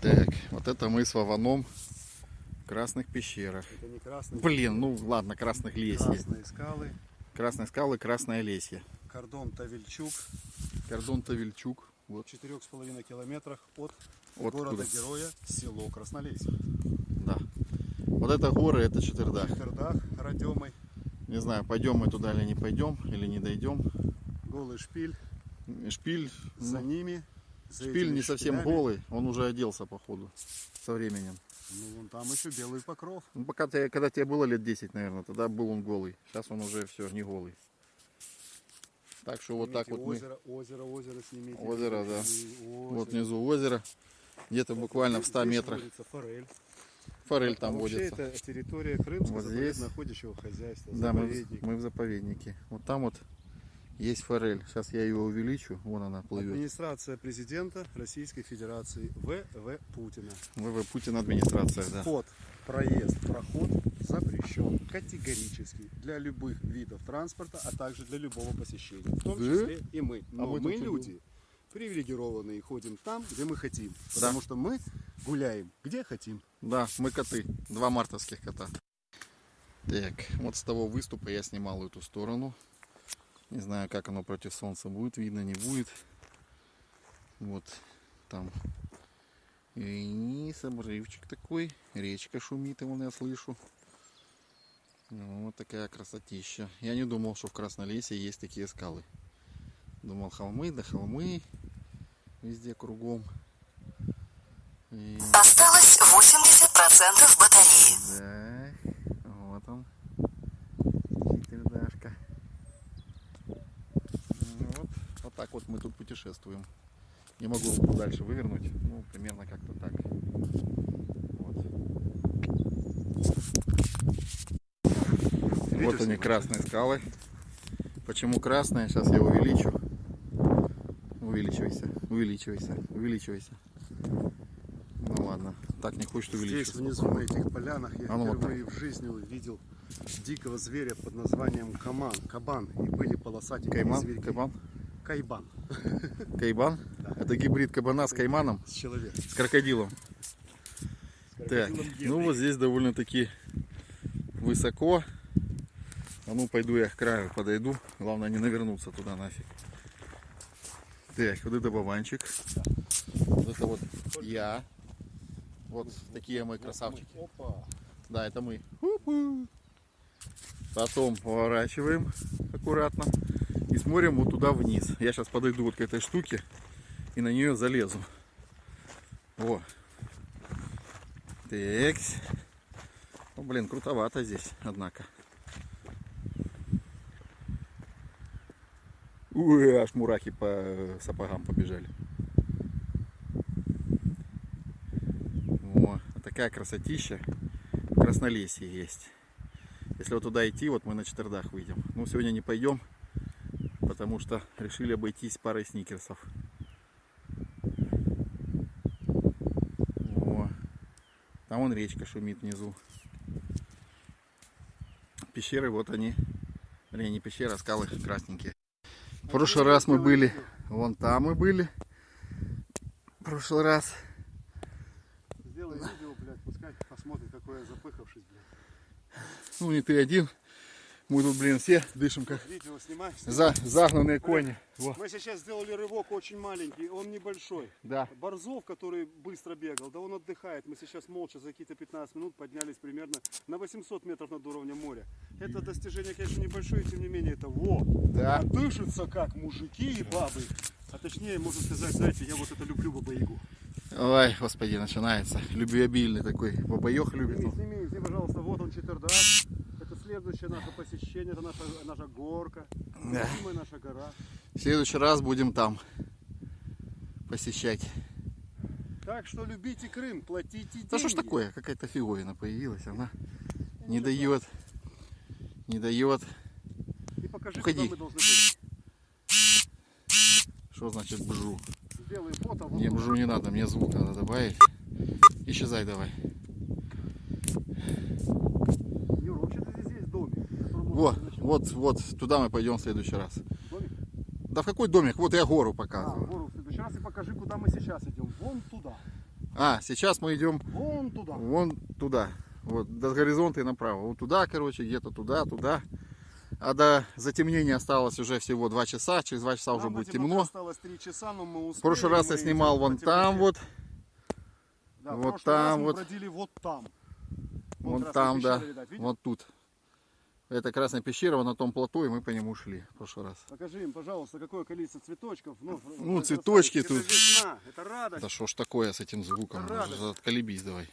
Так, вот это мы с Вованом в Красных пещерах. Это не красные, Блин, ну ладно, Красных Лесье. красные скалы. Красные скалы, Красное Лесье. Кордон Тавельчук Кордон Тавельчук. в Вот, 4,5 километрах от туда. города-героя село Краснолесье. Да. Вот это горы, это Четвердах. Чердах, Радемой, Не знаю, пойдем мы туда или не пойдем, или не дойдем. голый шпиль. Шпиль, За ну, ними. Шпиль не совсем шпилями, голый, он уже оделся, походу, со временем. Ну, вон там еще белый покров. Ну, пока ты, когда тебе было лет 10, наверное, тогда был он голый. Сейчас он уже все, не голый. Так что вот так Снимите вот мы... озеро, озеро, озеро снимите. Озеро, да. И Вот озеро. внизу озеро. Где-то Вот буквально в здесь- 100 здесь метрах. форель. Форель А там вообще водится. это территория Крымского Вот здесь. заповедно-охотничьего хозяйства. Да, мы, в- мы в заповеднике. Вот там вот есть форель. Сейчас я ее увеличу. Вон она плывет. Администрация президента Российской Федерации В.В. Путина. ВВ Путин администрация, да. Вход, проезд, проход запрещен категорически для любых видов транспорта, а также для любого посещения. В том Да? числе и мы. А Но мы мы, тут люди привилегированные, ходим там, где мы хотим. Потому что мы гуляем где хотим. Да, мы коты. Два мартовских кота. Так, вот с того выступа я снимал эту сторону. Не знаю, как оно против солнца будет, видно, не будет. Вот там и обрывчик такой, речка шумит, вон я слышу. Ну, Вот такая красотища. Я не думал, что в Краснолесье есть такие скалы. Думал холмы, да холмы везде кругом. И... Осталось 80% батареи. Да, вот он. Четвердашка. Ну Вот, вот так вот мы тут путешествуем. Не могу руку дальше вывернуть. Ну, примерно как-то так. Вот. Вот они, красные скалы. Почему красные? Сейчас я увеличу. Увеличивайся, увеличивайся, увеличивайся. Ну ладно, так не хочет Здесь увеличиваться. внизу на этих полянах я А ну вот впервые в жизни увидел дикого зверя под названием каман, кабан. И были полосатики Кайман, зверьки. кабан, Кайбан. кайбан. Это гибрид кабана с кайманом, С человеком. с крокодилом. С Так, ну вот здесь довольно-таки высоко. А ну пойду я к краю подойду. Главное не навернуться туда нафиг. Так, вот это бабанчик. Вот это вот я. Вот такие мы красавчики. Опа. Да, это мы. Потом поворачиваем аккуратно и смотрим вот туда вниз. Я сейчас подойду вот к этой штуке и на нее залезу. О. Так. Ну, блин, крутовато здесь, однако. Ой, аж мурахи по сапогам побежали. О, такая красотища Краснолесье есть. Если вот туда идти, вот мы на четвердах выйдем. Ну, сегодня не пойдем, потому что решили обойтись парой сникерсов. О, там вон речка шумит внизу. Пещеры, вот они. Вернее, не пещера, а скалы красненькие. В прошлый раз мы были, вон там мы были. В прошлый раз. Сделай видео, блядь, пускай посмотрит, какой я запыхавшись, блядь. Ну, не ты один. Мы тут, блин, все дышим как Видео снимай. за, загнанные кони. Во. Мы сейчас сделали рывок очень маленький, он небольшой. Да. Борзов, который быстро бегал, да он отдыхает. Мы сейчас молча за какие-то 15 минут поднялись примерно на 800 метров над уровнем моря. Это достижение, конечно, небольшое, тем не менее, это во. Да. Дышится как мужики и бабы. А точнее, можно сказать, знаете, я вот это люблю бабаягу. Ой, господи, начинается. Любвеобильный такой. Бабаёх любит. Сними, сними, сними, пожалуйста, вот он четвердак. Следующее наше посещение, это наша, наша горка, Да. наша гора. В следующий раз будем там посещать. Так что любите Крым, платите деньги. Да что ж такое? Какая-то фиговина появилась. Она не дает. Не дает. И покажи, Уходи. куда мы должны пойти. Что значит бжу? Сделай фото. вот Мне бжу не надо, мне звук надо добавить. Исчезай давай. Юра, вообще-то здесь есть домик. в котором можно Вот, вот, туда мы пойдем в следующий раз. Домик? Да в какой домик? Вот я гору А, показываю. гору в следующий раз и покажи, куда мы сейчас идем. Вон туда. А, сейчас мы идем Вон туда. вон туда. Вот до горизонта и направо. Вот туда, короче, где-то туда, туда. А до затемнения осталось уже всего 2 часа. Через 2 часа уже Нам будет на темноте темно. Осталось 3 часа, но мы успели. В прошлый раз я снимал вон там вот. Да, вот там вот. вот там. Вон красная там, да. видать? Вот тут. Это красная пещера, на том плато, и мы по нему шли в прошлый раз. Покажи им, пожалуйста, какое количество цветочков. Ну, Ну, это цветочки это тут. весна, это радость. Да что ж такое с этим звуком? Это. Отколебись давай.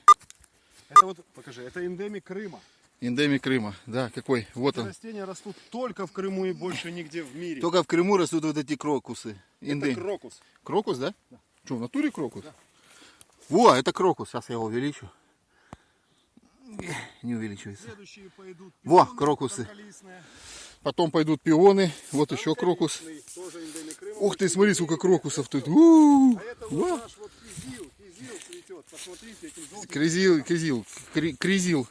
Это вот, покажи, это эндемик Крыма. Эндемик Крыма. Да, какой? Вот Эти он. растения растут только в Крыму и больше нигде в мире. Только в Крыму растут вот эти крокусы. это Эндем- крокус. Крокус, да? Что, в натуре крокус? Во, это крокус. Сейчас я его увеличу. Не увеличивается. Во, крокусы. Потом пойдут пионы. Вот еще крокус. Ух ты, смотри, сколько крокусов тут. Посмотрите, этим желтым. Кризил, кризил, кри- кризил.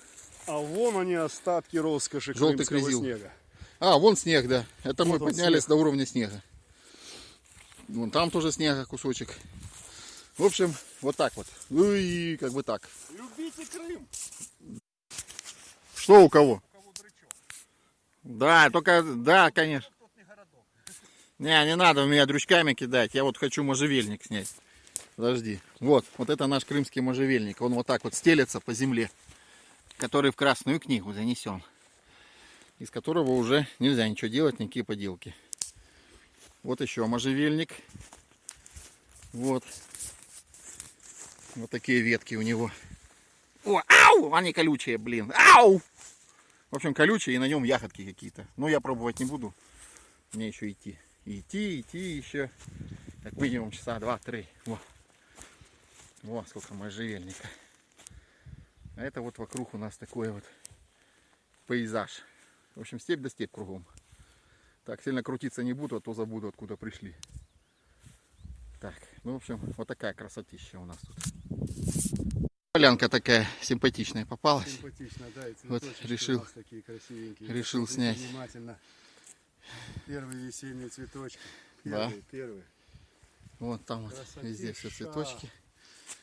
А вон они остатки роскоши Желтый кризил. снега. А, вон снег, да. Это мы Вот он поднялись снег. до уровня снега. Вон там тоже снега кусочек. В общем, вот так вот. Ну и как бы так. Любите Крым. Что у кого? У кого дрычок. Да, только, да, конечно. Не. Не, не надо меня дрючками кидать. Я вот хочу можжевельник снять. Подожди. Вот, вот это наш крымский можжевельник. Он вот так вот стелется по земле, который в Красную книгу занесен. Из которого уже нельзя ничего делать, никакие поделки. Вот еще можжевельник. Вот. Вот такие ветки у него. О, ау! Они колючие, блин. Ау! В общем, колючие, и на нем ягодки какие-то. Но я пробовать не буду. Мне еще идти. Идти, идти еще. Как минимум часа два-три. Во. Во, сколько можжевельника. А это вот вокруг у нас такой вот пейзаж. В общем, степь да степь кругом. Так, сильно крутиться не буду, а то забуду, откуда пришли. Так, ну, в общем, вот такая красотища у нас тут. Полянка такая симпатичная попалась. Симпатично, да, и Вот решил- такие красивенькие. решил снять. Внимательно. Первые весенние цветочки. Да. Первые, первые. Вот там вот везде все цветочки.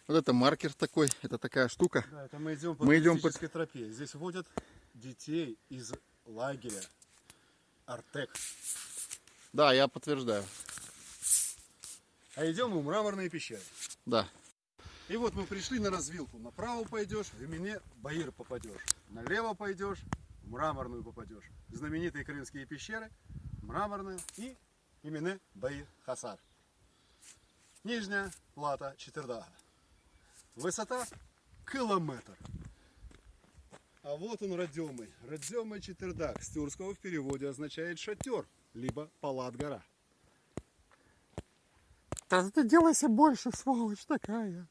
Вот это маркер такой, это такая штука. Да, это мы идем по Мы идем по- тропе. Здесь водят детей из лагеря Артек. Да, я подтверждаю. А идем мы в мраморные пещеры. Да. И вот мы пришли на развилку. Направо пойдешь, в Имене Баир попадешь. Налево пойдешь, в мраморную попадешь. Знаменитые крымские пещеры, мраморную и Имене Баир Хасар. Нижняя плата Четвердага. Высота километр. А вот он родимый. Родимый Четвердаг. С тюркского в переводе означает шатер, либо палат гора. Да ты делайся больше, сволочь такая.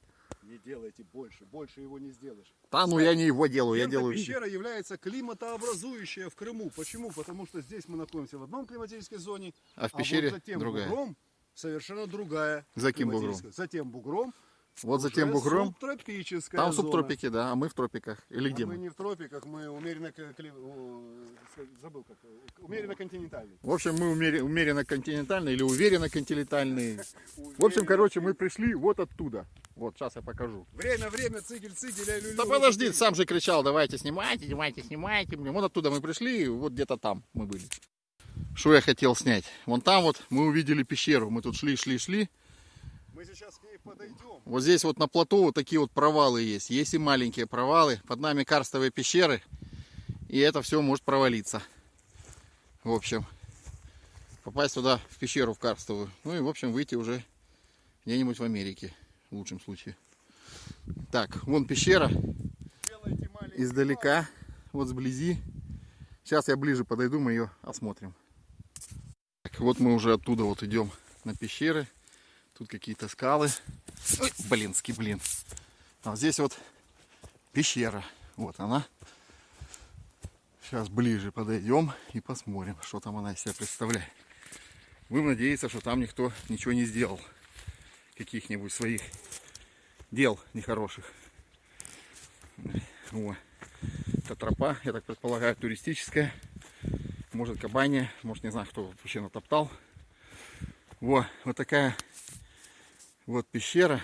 Не делайте больше, больше его не сделаешь. Да, ну я не его делаю, я делаю. пещера является климатообразующая в Крыму. Почему? Потому что здесь мы находимся в одном климатической зоне, А в пещере вот за тем другая. бугром совершенно другая. За каким климатическая. За тем бугром. Вот за тем бугром. Субтропическая Там зона. субтропики, да, а мы в тропиках. Или А где мы мы? не в тропиках, мы умеренно, о, забыл как, умеренно континентальный. В общем, мы умере- умеренно континентальные или уверенно континентальные. В общем, короче, мы пришли вот оттуда. Вот, сейчас я покажу. Время, время, цигель, цигель, а люлю. Да подожди, сам же кричал, давайте снимайте, снимайте, снимайте. Блин, вот оттуда мы пришли, вот где-то там мы были. Что я хотел снять? Вон там вот мы увидели пещеру. Мы тут шли, шли, шли. Мы сейчас подойдем. Вот здесь вот на плато вот такие вот провалы есть. Есть и маленькие провалы. Под нами карстовые пещеры. И это все может провалиться. В общем, попасть туда, в пещеру, в карстовую. Ну и, в общем, выйти уже где-нибудь в Америке. В лучшем случае. Так, вон пещера. Издалека, вот сблизи. Сейчас я ближе подойду, мы ее осмотрим. Так, вот мы уже оттуда вот идем на пещеры. Тут какие-то скалы. Ой, блинский блин. А здесь вот пещера. Вот она. Сейчас ближе подойдем и посмотрим, что там она из себя представляет. Будем надеяться, что там никто ничего не сделал. Каких-нибудь своих дел нехороших. О, это тропа, я так предполагаю, туристическая. Может кабанья, может не знаю, кто вообще натоптал. Во, вот такая вот пещера.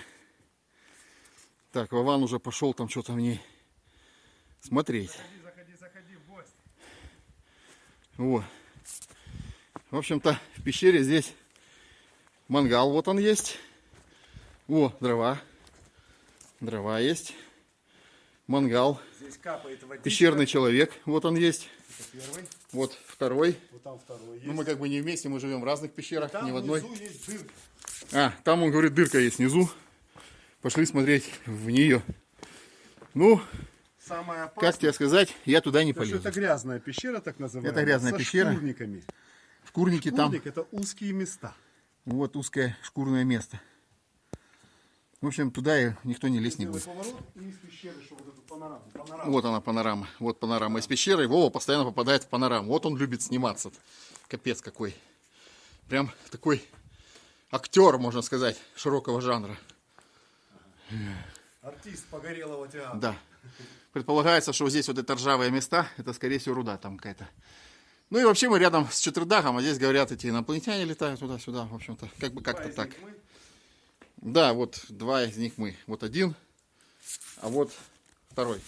Так, Вован уже пошел там что-то в ней смотреть. Заходи, заходи в гости. Вот. В общем-то, в пещере здесь мангал вот он есть. О, дрова. Дрова есть. Мангал. Здесь капает водичка. Пещерный человек. Вот он есть. Это первый. Вот второй. Вот там второй есть. Ну, мы как бы не вместе, мы живем в разных пещерах, там не в одной. внизу есть дырка. А, там, он говорит, дырка есть внизу. Пошли смотреть в нее. Ну, Самое опасное. как тебе сказать, я туда не что полезу. это грязная пещера, так называемая. Это грязная со пещера. шкурниками. В курнике там Шкурник это узкие места. вот узкое шкурное место. В общем, туда никто не лезть не будет. поворот пещеры, вот эту панораму. панораму. Вот она панорама. Вот панорама из пещеры. Вова постоянно попадает в панораму. Вот он любит сниматься. Капец какой. Прям такой актер, можно сказать, широкого жанра. Артист погорелого театра. Да. Предполагается, что здесь вот это ржавые места, это скорее всего руда там какая-то. Ну и вообще мы рядом с Четвердахом, а здесь говорят, эти инопланетяне летают туда-сюда, в общем-то, как бы как-то так. Да, вот два из них мы. Вот один, а вот второй.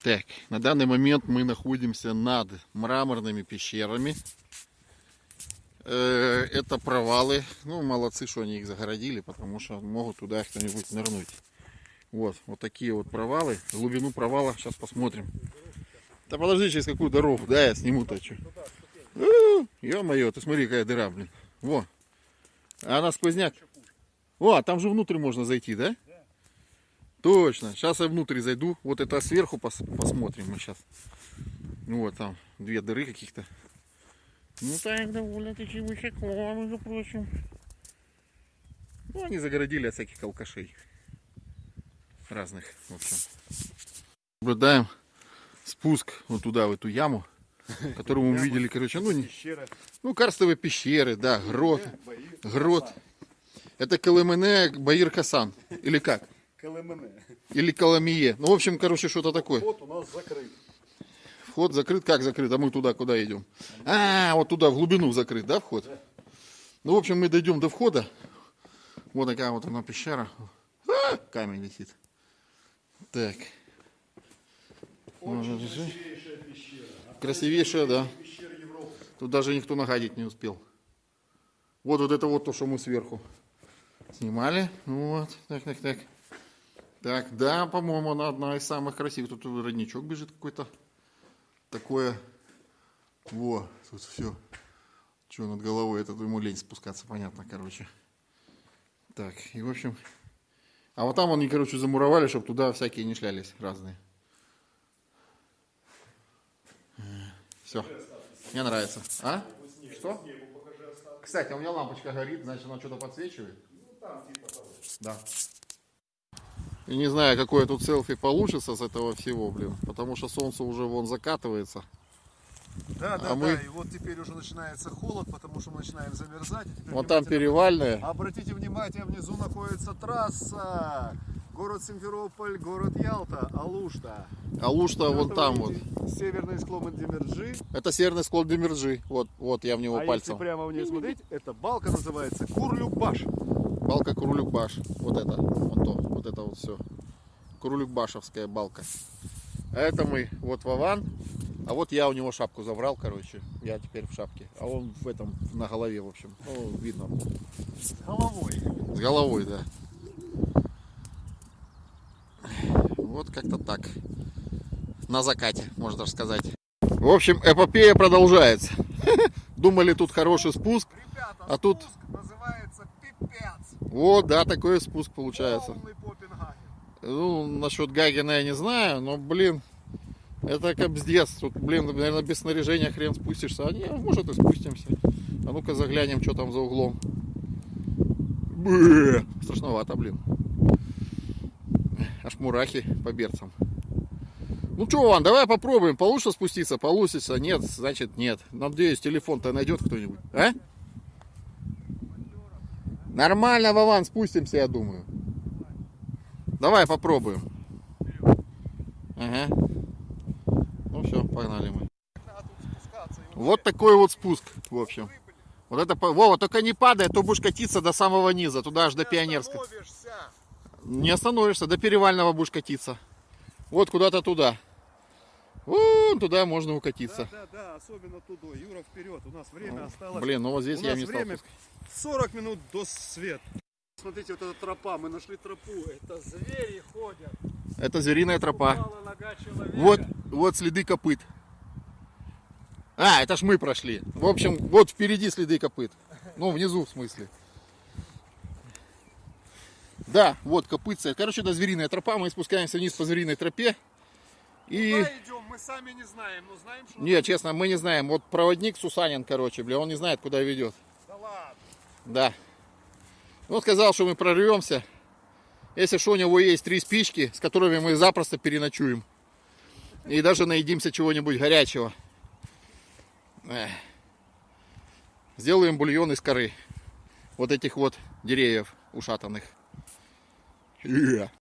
Так, на данный момент мы находимся над мраморными пещерами. Э, Это провалы. Ну, молодцы, что они их загородили, потому что могут туда кто-нибудь нырнуть. Вот, вот такие вот провалы. Глубину провала сейчас посмотрим. Да подожди, через какую дорогу? Да, я сниму-то что. Ё-моё, ты смотри, какая дыра, блин. Во. А она сквозняк. О, а там же внутрь можно зайти, да? Точно. Сейчас я внутрь зайду. Вот это сверху пос- посмотрим мы сейчас. Вот там две дыры каких-то. Ну так, довольно-таки высоко, между прочим. Ну, они загородили от всяких алкашей. Разных, в общем. Наблюдаем спуск вот туда, в эту яму, которую мы видели, короче, ну, не- ну, карстовые пещеры, да, грот, грот. Это Колымене Баир Хасан. Или как? КЛМН. Или Коломие. Ну, в общем, короче, что-то такое. Вот у нас закрыт. Вход закрыт. Как закрыт? А мы туда куда идем? А, вот туда, в глубину закрыт, да, вход? Ну, в общем, мы дойдем до входа. Вот такая вот она пещера. А, камень летит. Так. Можно держи. Красивейшая пещера. Красивейшая, да. Тут даже никто нагадить не успел. Вот вот это вот то, что мы сверху снимали. Вот, так, так, так. Так, да, по-моему, она одна из самых красивых. Тут родничок бежит какой-то. Такое. Во, тут все. Что над головой? Это ему лень спускаться, понятно, короче. Так, и в общем... А вот там они, короче, замуровали, чтобы туда всякие не шлялись разные. Все. Мне нравится. А? Что? Кстати, у меня лампочка горит, значит она что-то подсвечивает. Да. И не знаю, какое тут селфи получится с этого всего, блин. Потому что солнце уже вон закатывается. Да, да, А мы- да. И вот теперь уже начинается холод, потому что мы начинаем замерзать. Вот там перевальная. Обратите внимание, внизу находится трасса. Город Симферополь, город Ялта, Алушта. А луж-то вон там вот. Северный склон Демерджи. Это северный склон Демирджи. Вот, вот я в него А если пальцем. прямо вниз смотреть, это балка называется Курлюкбаш. Балка Курулюкбаш. Вот это. Вот то. Вот это вот все. Курулюкбашевская балка. А это мы. Вот Вован. А вот я у него шапку забрал, короче. Я теперь в шапке. А он в этом, на голове, в общем. Ну, видно. С головой. С головой, да. Вот как-то так. На закате, можно даже сказать. В общем, эпопея продолжается. Думали, тут хороший спуск. Ребята, А тут- спуск. Вот, да, такой спуск получается. Ну, насчет Гагина я не знаю, но, блин, это капздец. Тут, блин, наверное, без снаряжения хрен спустишься. А не, может и спустимся. А ну-ка заглянем, что там за углом. Бэ, страшновато, блин. Аж мурахи по берцам. Ну что, Ван, давай попробуем. Получится спуститься? Получится. Нет, значит нет. Надеюсь, телефон-то найдет кто-нибудь. А? Нормально, Вован, спустимся, я думаю. Давай попробуем. Ага. Ну все, погнали мы. Вот такой вот спуск, в общем. Вот это, Вова, только не падай, а то будешь катиться до самого низа, туда аж до. Остановишься. Не остановишься, до перевального будешь катиться. Вот куда-то туда. Вон туда можно укатиться. Да, да, да, особенно туда. Юра, вперед. У нас время осталось. Блин, ну вот здесь У я не стал. время 40 минут до свет. Смотрите, вот эта тропа, мы нашли тропу. Это звери ходят. Это звериная тропа. Вот, вот следы копыт. А, это ж мы прошли. В общем, вот впереди следы копыт. Ну, внизу в смысле. Да, вот копытца. Короче, это звериная тропа. Мы спускаемся вниз по звериной тропе. И... Куда идем, мы сами не знаем, но знаем, что... Нет, честно, мы не знаем. Вот проводник Сусанин, короче, бля, он не знает, куда ведет. Да ладно. Да. Он сказал, что мы прорвемся. Если что, у него есть три спички, с которыми мы запросто переночуем. И даже наедимся чего-нибудь горячего. Эх. Сделаем бульон из коры. Вот этих вот деревьев ушатанных. Э.